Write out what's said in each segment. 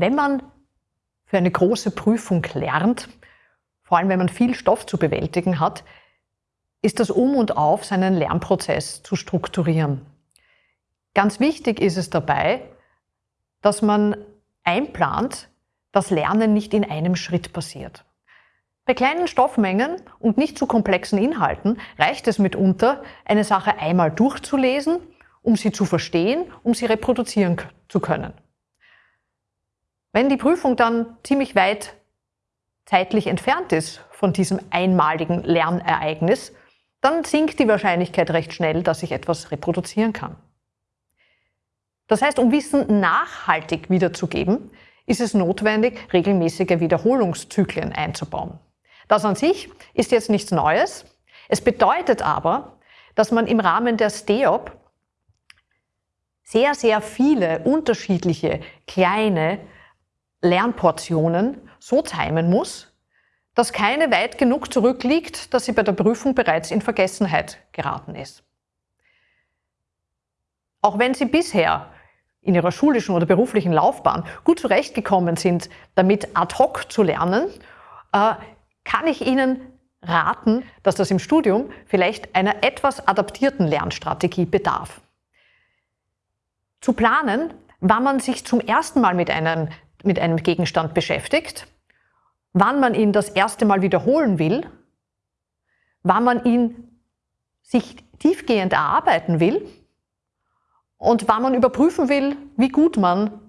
Wenn man für eine große Prüfung lernt, vor allem wenn man viel Stoff zu bewältigen hat, ist das Um und Auf, seinen Lernprozess zu strukturieren. Ganz wichtig ist es dabei, dass man einplant, dass Lernen nicht in einem Schritt passiert. Bei kleinen Stoffmengen und nicht zu komplexen Inhalten reicht es mitunter, eine Sache einmal durchzulesen, um sie zu verstehen, um sie reproduzieren zu können. Wenn die Prüfung dann ziemlich weit zeitlich entfernt ist von diesem einmaligen Lernereignis, dann sinkt die Wahrscheinlichkeit recht schnell, dass ich etwas reproduzieren kann. Das heißt, um Wissen nachhaltig wiederzugeben, ist es notwendig, regelmäßige Wiederholungszyklen einzubauen. Das an sich ist jetzt nichts Neues. Es bedeutet aber, dass man im Rahmen der STEOP sehr, sehr viele unterschiedliche kleine Lernportionen so timen muss, dass keine weit genug zurückliegt, dass sie bei der Prüfung bereits in Vergessenheit geraten ist. Auch wenn Sie bisher in Ihrer schulischen oder beruflichen Laufbahn gut zurechtgekommen sind, damit ad hoc zu lernen, äh, kann ich Ihnen raten, dass das im Studium vielleicht einer etwas adaptierten Lernstrategie bedarf. Zu planen, wann man sich zum ersten Mal mit einem, mit einem Gegenstand beschäftigt, wann man ihn das erste Mal wiederholen will, wann man ihn sich tiefgehend erarbeiten will und wann man überprüfen will, wie gut man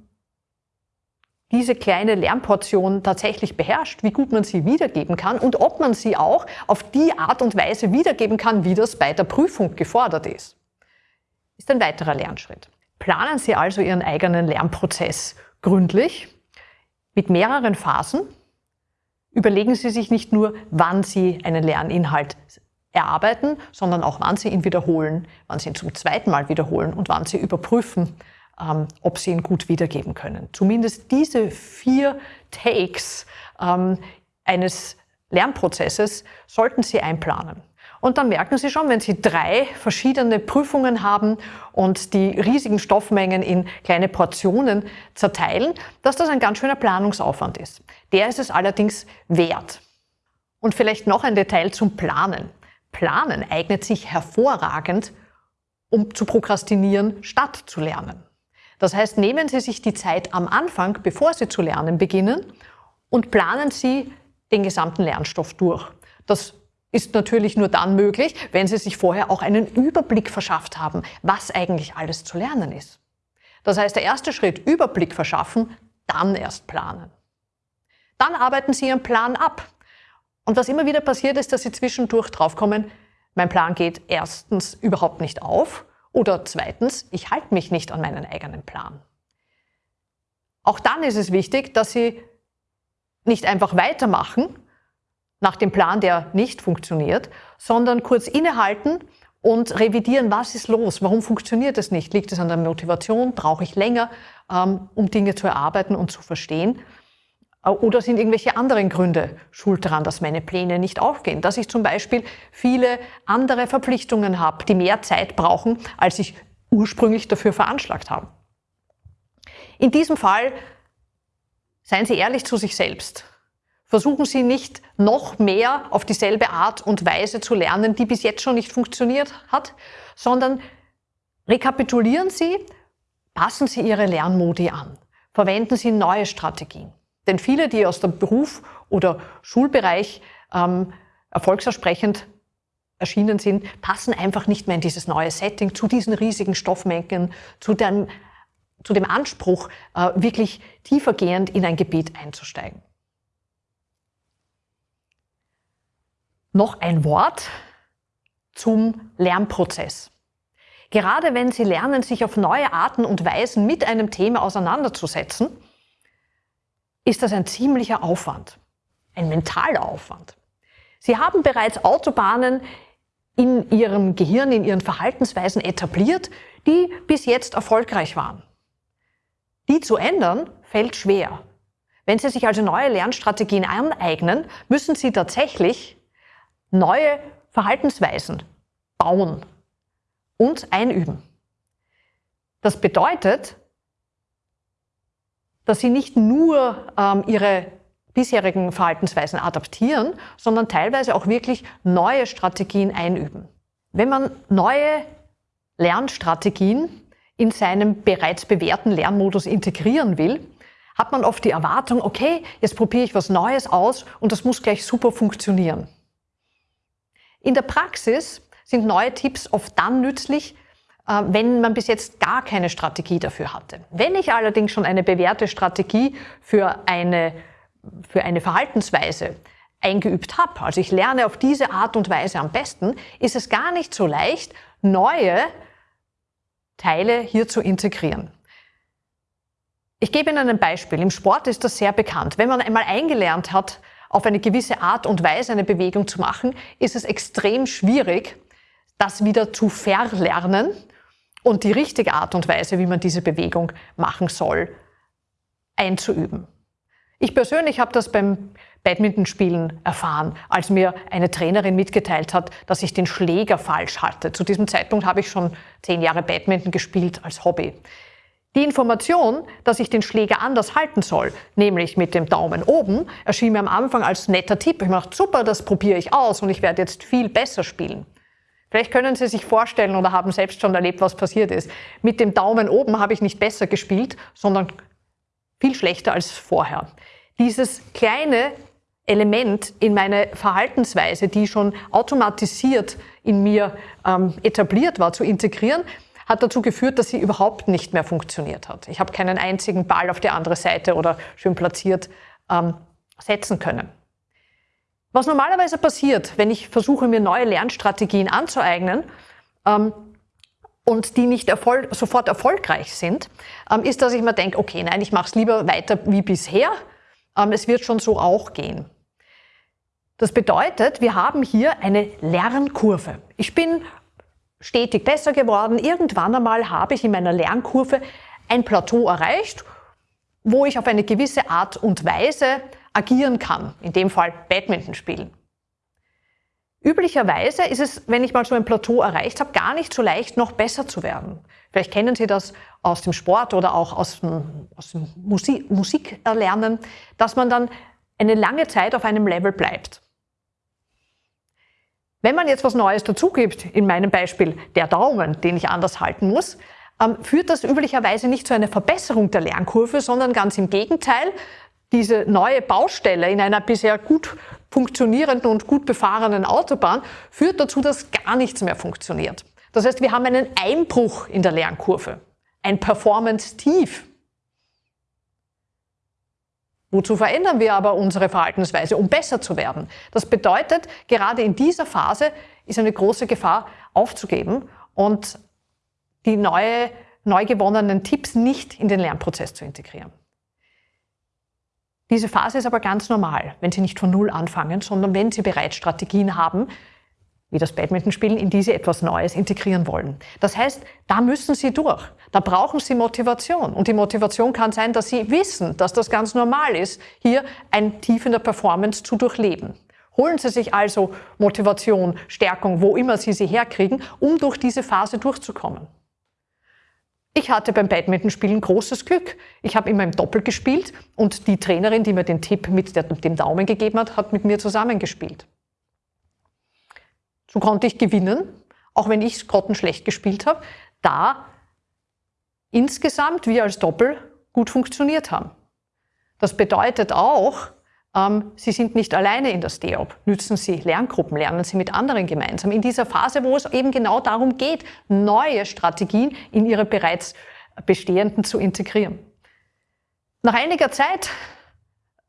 diese kleine Lernportion tatsächlich beherrscht, wie gut man sie wiedergeben kann und ob man sie auch auf die Art und Weise wiedergeben kann, wie das bei der Prüfung gefordert ist, ist ein weiterer Lernschritt. Planen Sie also Ihren eigenen Lernprozess gründlich mit mehreren Phasen. Überlegen Sie sich nicht nur, wann Sie einen Lerninhalt erarbeiten, sondern auch wann Sie ihn wiederholen, wann Sie ihn zum zweiten Mal wiederholen und wann Sie überprüfen, ähm, ob Sie ihn gut wiedergeben können. Zumindest diese vier Takes ähm, eines Lernprozesses sollten Sie einplanen. Und dann merken Sie schon, wenn Sie drei verschiedene Prüfungen haben und die riesigen Stoffmengen in kleine Portionen zerteilen, dass das ein ganz schöner Planungsaufwand ist. Der ist es allerdings wert. Und vielleicht noch ein Detail zum Planen. Planen eignet sich hervorragend, um zu prokrastinieren, statt zu lernen. Das heißt, nehmen Sie sich die Zeit am Anfang, bevor Sie zu lernen beginnen, und planen Sie den gesamten Lernstoff durch. Das ist natürlich nur dann möglich, wenn Sie sich vorher auch einen Überblick verschafft haben, was eigentlich alles zu lernen ist. Das heißt, der erste Schritt, Überblick verschaffen, dann erst planen. Dann arbeiten Sie Ihren Plan ab. Und was immer wieder passiert ist, dass Sie zwischendurch draufkommen, mein Plan geht erstens überhaupt nicht auf oder zweitens, ich halte mich nicht an meinen eigenen Plan. Auch dann ist es wichtig, dass Sie nicht einfach weitermachen, nach dem Plan, der nicht funktioniert, sondern kurz innehalten und revidieren, was ist los, warum funktioniert es nicht, liegt es an der Motivation, brauche ich länger, ähm, um Dinge zu erarbeiten und zu verstehen. Äh, oder sind irgendwelche anderen Gründe schuld daran, dass meine Pläne nicht aufgehen? Dass ich zum Beispiel viele andere Verpflichtungen habe, die mehr Zeit brauchen, als ich ursprünglich dafür veranschlagt habe. In diesem Fall seien Sie ehrlich zu sich selbst. Versuchen Sie nicht noch mehr auf dieselbe Art und Weise zu lernen, die bis jetzt schon nicht funktioniert hat, sondern rekapitulieren Sie, passen Sie Ihre Lernmodi an, verwenden Sie neue Strategien. Denn viele, die aus dem Beruf oder Schulbereich ähm, erfolgsersprechend erschienen sind, passen einfach nicht mehr in dieses neue Setting, zu diesen riesigen Stoffmengen, zu dem, zu dem Anspruch, äh, wirklich tiefergehend in ein Gebiet einzusteigen. Noch ein Wort zum Lernprozess. Gerade wenn Sie lernen, sich auf neue Arten und Weisen mit einem Thema auseinanderzusetzen, ist das ein ziemlicher Aufwand, ein mentaler Aufwand. Sie haben bereits Autobahnen in Ihrem Gehirn, in Ihren Verhaltensweisen etabliert, die bis jetzt erfolgreich waren. Die zu ändern, fällt schwer. Wenn Sie sich also neue Lernstrategien aneignen, müssen Sie tatsächlich neue Verhaltensweisen bauen und einüben. Das bedeutet, dass sie nicht nur ähm, ihre bisherigen Verhaltensweisen adaptieren, sondern teilweise auch wirklich neue Strategien einüben. Wenn man neue Lernstrategien in seinem bereits bewährten Lernmodus integrieren will, hat man oft die Erwartung, okay, jetzt probiere ich was Neues aus und das muss gleich super funktionieren. In der Praxis sind neue Tipps oft dann nützlich, äh, wenn man bis jetzt gar keine Strategie dafür hatte. Wenn ich allerdings schon eine bewährte Strategie für eine, für eine Verhaltensweise eingeübt habe, also ich lerne auf diese Art und Weise am besten, ist es gar nicht so leicht, neue Teile hier zu integrieren. Ich gebe Ihnen ein Beispiel. Im Sport ist das sehr bekannt. Wenn man einmal eingelernt hat, auf eine gewisse Art und Weise eine Bewegung zu machen, ist es extrem schwierig, das wieder zu verlernen und die richtige Art und Weise, wie man diese Bewegung machen soll, einzuüben. Ich persönlich habe das beim Badmintonspielen erfahren, als mir eine Trainerin mitgeteilt hat, dass ich den Schläger falsch hatte. Zu diesem Zeitpunkt habe ich schon zehn Jahre Badminton gespielt als Hobby. Die Information, dass ich den Schläger anders halten soll, nämlich mit dem Daumen oben, erschien mir am Anfang als netter Tipp. Ich dachte, super, das probiere ich aus und ich werde jetzt viel besser spielen. Vielleicht können Sie sich vorstellen oder haben selbst schon erlebt, was passiert ist. Mit dem Daumen oben habe ich nicht besser gespielt, sondern viel schlechter als vorher. Dieses kleine Element in meine Verhaltensweise, die schon automatisiert in mir ähm, etabliert war, zu integrieren, hat dazu geführt, dass sie überhaupt nicht mehr funktioniert hat. Ich habe keinen einzigen Ball auf die andere Seite oder schön platziert ähm, setzen können. Was normalerweise passiert, wenn ich versuche, mir neue Lernstrategien anzueignen, ähm, und die nicht erfol sofort erfolgreich sind, ähm, ist, dass ich mir denke, okay, nein, ich mache es lieber weiter wie bisher. Ähm, es wird schon so auch gehen. Das bedeutet, wir haben hier eine Lernkurve. Ich bin stetig besser geworden. Irgendwann einmal habe ich in meiner Lernkurve ein Plateau erreicht, wo ich auf eine gewisse Art und Weise agieren kann, in dem Fall Badminton spielen. Üblicherweise ist es, wenn ich mal so ein Plateau erreicht habe, gar nicht so leicht, noch besser zu werden. Vielleicht kennen Sie das aus dem Sport oder auch aus dem, aus dem Musik, Musikerlernen, dass man dann eine lange Zeit auf einem Level bleibt. Wenn man jetzt was Neues dazugibt, in meinem Beispiel der Daumen, den ich anders halten muss, ähm, führt das üblicherweise nicht zu einer Verbesserung der Lernkurve, sondern ganz im Gegenteil. Diese neue Baustelle in einer bisher gut funktionierenden und gut befahrenen Autobahn führt dazu, dass gar nichts mehr funktioniert. Das heißt, wir haben einen Einbruch in der Lernkurve, ein Performance-Tief. Wozu verändern wir aber unsere Verhaltensweise, um besser zu werden? Das bedeutet, gerade in dieser Phase ist eine große Gefahr aufzugeben und die neue, neu gewonnenen Tipps nicht in den Lernprozess zu integrieren. Diese Phase ist aber ganz normal, wenn Sie nicht von Null anfangen, sondern wenn Sie bereits Strategien haben, wie das Badmintonspielen, in die Sie etwas Neues integrieren wollen. Das heißt, da müssen Sie durch. Da brauchen Sie Motivation. Und die Motivation kann sein, dass Sie wissen, dass das ganz normal ist, hier ein Tief in der Performance zu durchleben. Holen Sie sich also Motivation, Stärkung, wo immer Sie sie herkriegen, um durch diese Phase durchzukommen. Ich hatte beim Badmintonspielen großes Glück. Ich habe immer im Doppel gespielt und die Trainerin, die mir den Tipp mit dem Daumen gegeben hat, hat mit mir zusammengespielt. So konnte ich gewinnen, auch wenn ich grottenschlecht gespielt habe, da insgesamt wir als Doppel gut funktioniert haben. Das bedeutet auch, ähm, Sie sind nicht alleine in der STEOP. Nützen Sie Lerngruppen, lernen Sie mit anderen gemeinsam. In dieser Phase, wo es eben genau darum geht, neue Strategien in Ihre bereits bestehenden zu integrieren. Nach einiger Zeit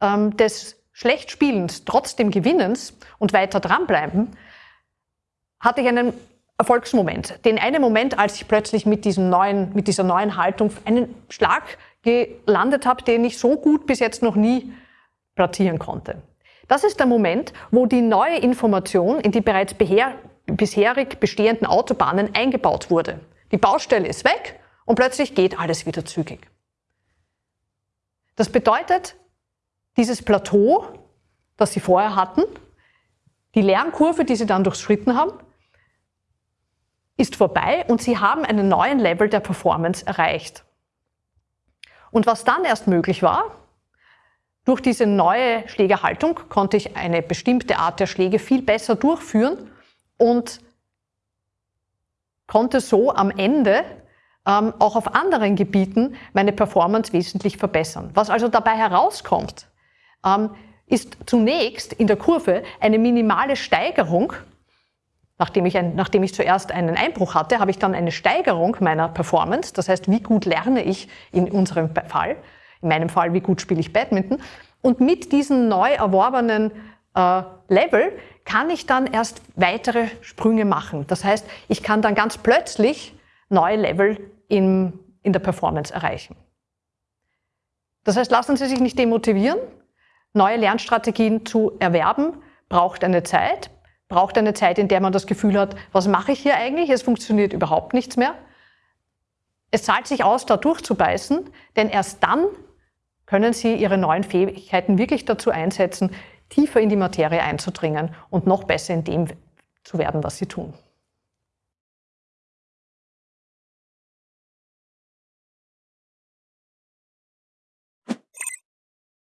ähm, des Schlechtspielens, trotzdem Gewinnens und weiter dranbleiben, hatte ich einen Erfolgsmoment. Den einen Moment, als ich plötzlich mit, diesem neuen, mit dieser neuen Haltung einen Schlag gelandet habe, den ich so gut bis jetzt noch nie platzieren konnte. Das ist der Moment, wo die neue Information in die bereits bisherig bestehenden Autobahnen eingebaut wurde. Die Baustelle ist weg und plötzlich geht alles wieder zügig. Das bedeutet, dieses Plateau, das Sie vorher hatten, die Lernkurve, die Sie dann durchschritten haben, ist vorbei und Sie haben einen neuen Level der Performance erreicht. Und was dann erst möglich war, durch diese neue Schlägerhaltung konnte ich eine bestimmte Art der Schläge viel besser durchführen und konnte so am Ende ähm, auch auf anderen Gebieten meine Performance wesentlich verbessern. Was also dabei herauskommt, ähm, ist zunächst in der Kurve eine minimale Steigerung. Nachdem ich, ein, nachdem ich zuerst einen Einbruch hatte, habe ich dann eine Steigerung meiner Performance. Das heißt, wie gut lerne ich in unserem Fall, in meinem Fall, wie gut spiele ich Badminton. Und mit diesen neu erworbenen äh, Level kann ich dann erst weitere Sprünge machen. Das heißt, ich kann dann ganz plötzlich neue Level in, in der Performance erreichen. Das heißt, lassen Sie sich nicht demotivieren. Neue Lernstrategien zu erwerben braucht eine Zeit, braucht eine Zeit, in der man das Gefühl hat, was mache ich hier eigentlich? Es funktioniert überhaupt nichts mehr. Es zahlt sich aus, da durchzubeißen, denn erst dann können Sie Ihre neuen Fähigkeiten wirklich dazu einsetzen, tiefer in die Materie einzudringen und noch besser in dem zu werden, was Sie tun.